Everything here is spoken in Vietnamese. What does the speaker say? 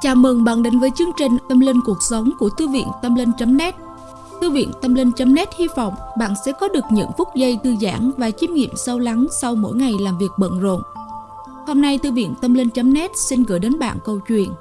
Chào mừng bạn đến với chương trình Tâm Linh Cuộc Sống của Thư viện Tâm Linh.net Thư viện Tâm Linh.net hy vọng bạn sẽ có được những phút giây thư giãn và chiêm nghiệm sâu lắng sau mỗi ngày làm việc bận rộn. Hôm nay, Thư viện Tâm Linh.net xin gửi đến bạn câu chuyện